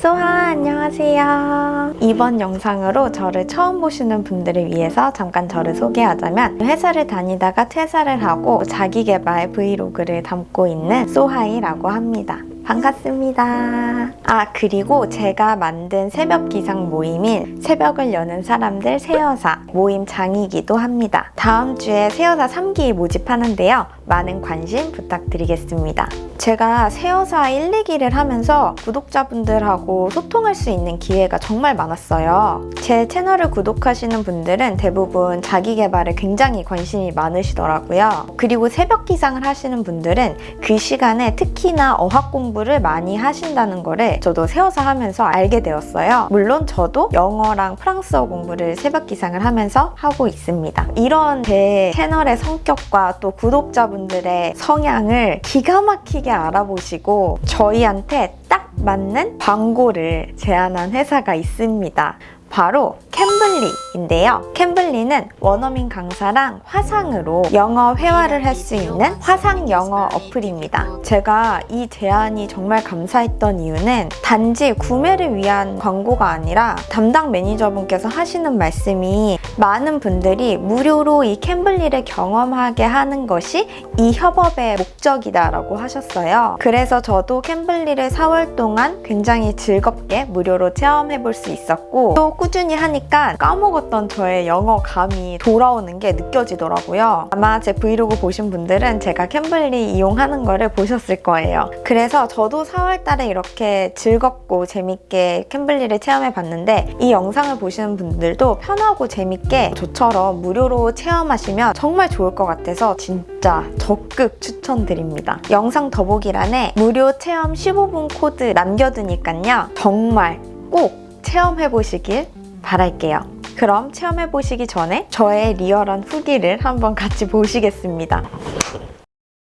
소하 안녕하세요. 이번 영상으로 저를 처음 보시는 분들을 위해서 잠깐 저를 소개하자면 회사를 다니다가 퇴사를 하고 자기개발 브이로그를 담고 있는 소하이라고 합니다. 반갑습니다. 아 그리고 제가 만든 새벽 기상 모임인 새벽을 여는 사람들 새여사 모임 장이기도 합니다. 다음 주에 새여사 3기 모집하는데요. 많은 관심 부탁드리겠습니다. 제가 새여사 1, 2기를 하면서 구독자분들하고 소통할 수 있는 기회가 정말 많았어요. 제 채널을 구독하시는 분들은 대부분 자기 개발에 굉장히 관심이 많으시더라고요. 그리고 새벽 기상을 하시는 분들은 그 시간에 특히나 어학 공부를 많이 하신다는 거를 저도 새여사 하면서 알게 되었어요. 물론 저도 영어랑 프랑스어 공부를 새벽 기상을 하면서 하고 있습니다. 이런 제 채널의 성격과 또 구독자분들의 성향을 기가 막히게 알아보시고 저희한테 딱 맞는 광고를 제안한 회사가 있습니다. 바로 Cambly인데요. Cambly는 원어민 강사랑 화상으로 영어 회화를 할 수 있는 화상 영어 어플입니다. 제가 이 제안이 정말 감사했던 이유는 단지 구매를 위한 광고가 아니라 담당 매니저분께서 하시는 말씀이 많은 분들이 무료로 이 Cambly를 경험하게 하는 것이 이 협업의 목적이다라고 하셨어요. 그래서 저도 Cambly를 4월 동안 굉장히 즐겁게 무료로 체험해 볼 수 있었고 또 꾸준히 하니까 까먹었던 저의 영어 감이 돌아오는 게 느껴지더라고요. 아마 제 브이로그 보신 분들은 제가 Cambly 이용하는 거를 보셨을 거예요. 그래서 저도 4월 달에 이렇게 즐겁고 재밌게 Cambly를 체험해 봤는데 이 영상을 보시는 분들도 편하고 재밌게 저처럼 무료로 체험하시면 정말 좋을 것 같아서 진짜 적극 추천드립니다. 영상 더보기란에 무료 체험 15분 코드 남겨두니까요. 정말 꼭 체험해 보시길 바랄게요. 그럼 체험해 보시기 전에 저의 리얼한 후기를 한번 같이 보시겠습니다.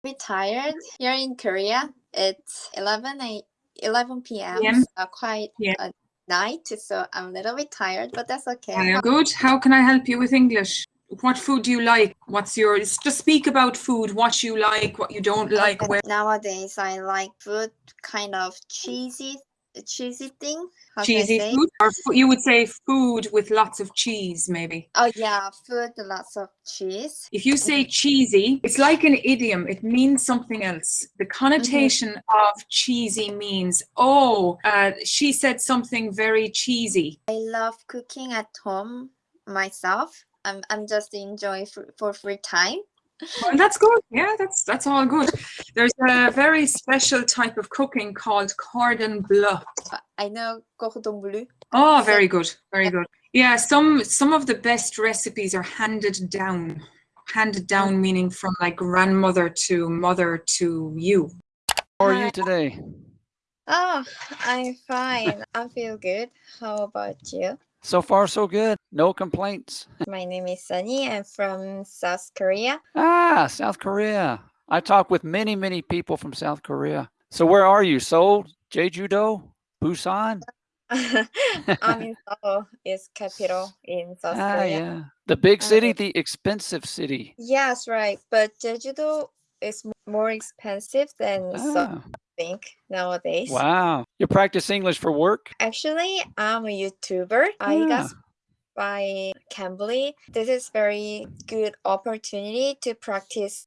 bit tired here in Korea. It's 11 a 11 p.m. PM. So quite Yeah. a night, so I'm a little bit tired, but that's okay. Uh, good. How can I help you with English? What food do you like? What's your? Just speak about food. What you like, what you don't like. Okay, Where? Nowadays, I like food kind of cheesy, cheesy thing. How can I Cheesy food, or you would say food with lots of cheese, maybe. Oh yeah, food lots of cheese. If you say cheesy, it's like an idiom. It means something else. The connotation of cheesy means, oh, uh, she said something very cheesy. I love cooking at home myself. I'm I'm just enjoy for, for free time. Well, that's good. Yeah, that's that's all good. There's a very special type of cooking called cordon bleu. I know cordon bleu. Oh, very good, very good. Yeah, some some of the best recipes are handed down. Handed down oh. meaning from like grandmother to mother to you. How are you today? Oh, I'm fine. I feel good. How about you? So far, so good. No complaints. My name is Sunny. I'm from South Korea. Ah, South Korea. I talk with many, many people from South Korea. So where are you? Seoul, Jeju-do, Busan? I'm in Seoul, is capital in South Ah, Korea. yeah. The big city, Uh, the expensive city. Yes, right. But Jeju-do is more expensive than Seoul, Ah, I think nowadays. wow. You practice English for work? Actually, I'm a YouTuber. I Ah. got by Cambly. This is very good opportunity to practice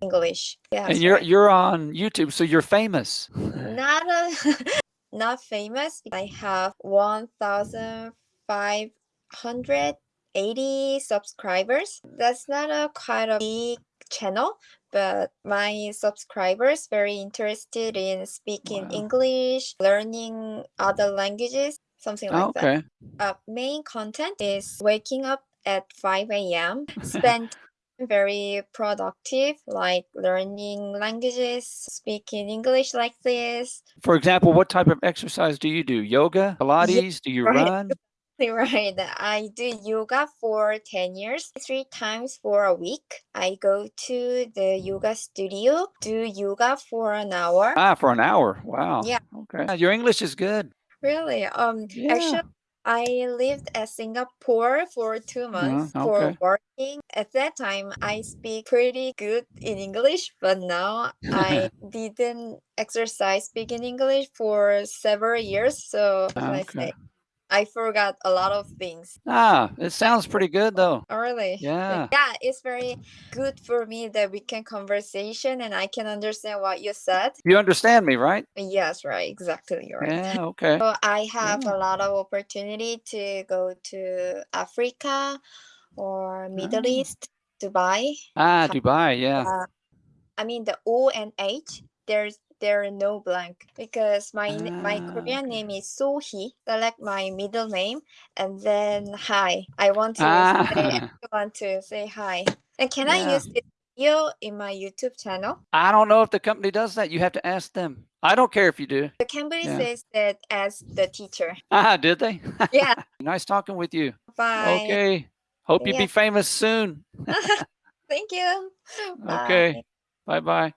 English. Yeah. and you're right. you're on YouTube, so you're famous. not a, not famous. I have one thousand five hundred eighty subscribers. That's not a quite a big channel, but my subscribers very interested in speaking Wow. English, learning other languages, something like Oh, that. okay. Uh, main content is waking up at 5 a.m. Spend very productive, like learning languages, speaking English like this. For example, what type of exercise do you do? Yoga, Pilates? Do you right. run? Right. I do yoga for 10 years, three times for a week. I go to the yoga studio, do yoga for an hour. Ah, for an hour. Wow. Yeah. Okay. Your English is good. Really? Um, Yeah. actually, I lived at Singapore for two months Uh, for working. At that time, I speak pretty good in English, but now I didn't exercise speaking English for several years. So, I Okay. I forgot a lot of things. Ah, it sounds pretty good though. Oh, really? Yeah. Yeah, it's very good for me that we can conversation and I can understand what you said. You understand me, right? Yes, right, exactly, you're right. Yeah, okay. So I have Yeah. a lot of opportunity to go to Africa or Middle Ah. East, Dubai. Ah, Dubai, yeah. Uh, I mean the O and H. There's there are no blank because my n- my Ah, Korean name is Sohee. Select my middle name and then hi. I want to say Ah. I want to say hi. And can I use this video in my YouTube channel? I don't know if the company does that. You have to ask them. I don't care if you do. The company Yeah. says that as the teacher. Ah, did they? Yeah. nice talking with you. Bye. Okay. Hope you Yeah. be famous soon. Thank you. Okay. Bye bye.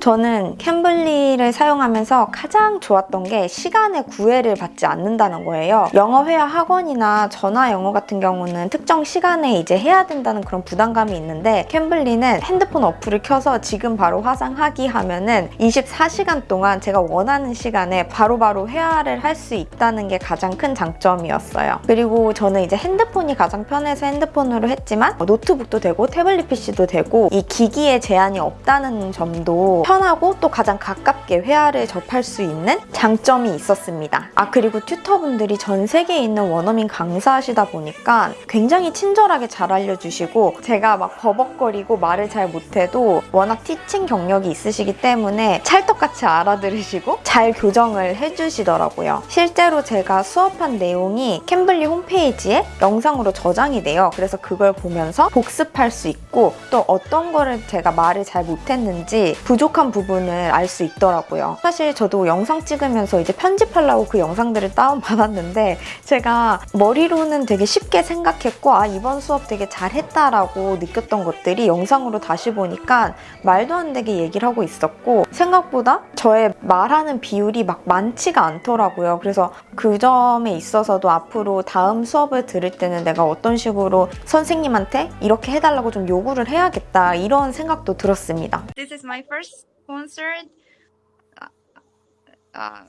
저는 캠블리를 사용하면서 가장 좋았던 게 시간의 구애를 받지 않는다는 거예요. 영어 회화 학원이나 전화 영어 같은 경우는 특정 시간에 이제 해야 된다는 그런 부담감이 있는데 캠블리는 핸드폰 어플을 켜서 지금 바로 화상하기 하면은 24시간 동안 제가 원하는 시간에 바로바로 회화를 할 수 있다는 게 가장 큰 장점이었어요. 그리고 저는 이제 핸드폰이 가장 편해서 핸드폰으로 했지만 노트북도 되고 태블릿 PC도 되고 이 기기에 제한이 없다는 점도 편하고 또 가장 가깝게 회화를 접할 수 있는 장점이 있었습니다. 아 그리고 튜터분들이 전 세계에 있는 원어민 강사하시다 보니까 굉장히 친절하게 잘 알려주시고 제가 막 버벅거리고 말을 잘 못해도 워낙 티칭 경력이 있으시기 때문에 찰떡같이 알아들으시고 잘 교정을 해주시더라고요. 실제로 제가 수업한 내용이 캠블리 홈페이지에 영상으로 저장이 돼요. 그래서 그걸 보면서 복습할 수 있고 또 어떤 거를 제가 말을 잘 못했는지 부족한 부분을 알 수 있더라고요. 사실 저도 영상 찍으면서 이제 편집하려고 그 영상들을 다운받았는데 제가 머리로는 되게 쉽게 생각했고 아 이번 수업 되게 잘했다라고 느꼈던 것들이 영상으로 다시 보니까 말도 안 되게 얘기를 하고 있었고 생각보다 저의 말하는 비율이 막 많지가 않더라고요. 그래서 그 점에 있어서도 앞으로 다음 수업을 들을 때는 내가 어떤 식으로 선생님한테 이렇게 해달라고 좀 요구를 해야겠다 이런 생각도 들었습니다. This is my first.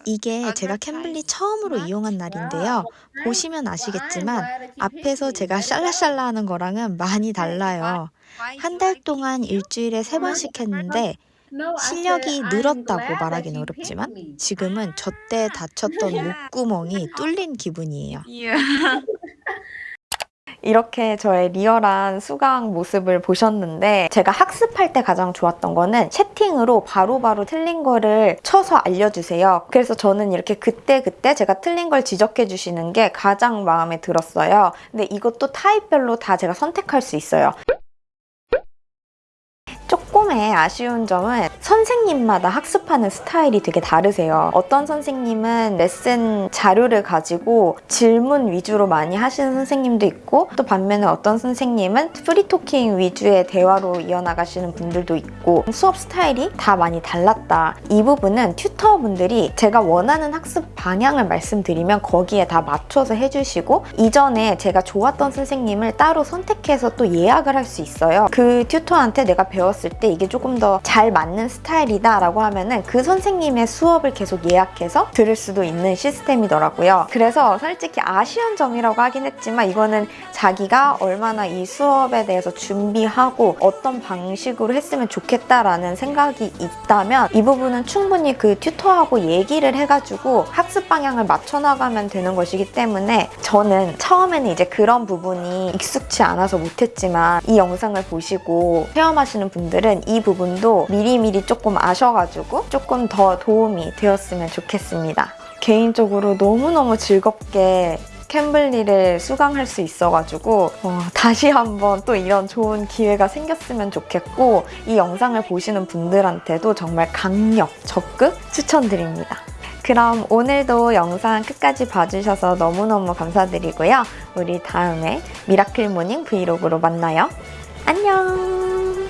이게 제가 캠블리 처음으로 이용한 날인데요. 보시면 아시겠지만 앞에서 제가 샬라샬라 하는 거랑은 많이 달라요. 한 달 동안 일주일에 세 번씩 했는데 실력이 늘었다고 말하긴 어렵지만 지금은 저 때 다쳤던 목구멍이 뚫린 기분이에요. 이렇게 저의 리얼한 수강 모습을 보셨는데 제가 학습할 때 가장 좋았던 거는 채팅으로 바로바로 틀린 거를 쳐서 알려주세요. 그래서 저는 이렇게 그때 그때 제가 틀린 걸 지적해 주시는 게 가장 마음에 들었어요. 근데 이것도 타입별로 다 제가 선택할 수 있어요. 조금의 아쉬운 점은 선생님마다 학습하는 스타일이 되게 다르세요. 어떤 선생님은 레슨 자료를 가지고 질문 위주로 많이 하시는 선생님도 있고 또 반면에 어떤 선생님은 프리토킹 위주의 대화로 이어나가시는 분들도 있고 수업 스타일이 다 많이 달랐다. 이 부분은 tutor분들이 제가 원하는 학습 방향을 말씀드리면 거기에 다 맞춰서 해주시고 이전에 제가 좋았던 선생님을 따로 선택해서 또 예약을 할 수 있어요. 그 tutor한테 내가 배웠을 때 이게 조금 더 잘 맞는 스타일이다 라고 하면 은 그 선생님의 수업을 계속 예약해서 들을 수도 있는 시스템이더라고요. 그래서 솔직히 아쉬운 점이라고 하긴 했지만 이거는 자기가 얼마나 이 수업에 대해서 준비하고 어떤 방식으로 했으면 좋겠다라는 생각이 있다면 이 부분은 충분히 그 튜터하고 얘기를 해가지고 학습 방향을 맞춰나가면 되는 것이기 때문에 저는 처음에는 이제 그런 부분이 익숙치 않아서 못했지만 이 영상을 보시고 체험하시는 분들은 이 부분 도 미리미리 조금 아셔가지고 조금 더 도움이 되었으면 좋겠습니다. 개인적으로 너무너무 즐겁게 Cambly를 수강할 수 있어가지고 어, 다시 한번 또 이런 좋은 기회가 생겼으면 좋겠고 이 영상을 보시는 분들한테도 정말 강력, 적극 추천드립니다. 그럼 오늘도 영상 끝까지 봐주셔서 너무너무 감사드리고요. 우리 다음에 miracle morning 브이로그로 만나요. 안녕!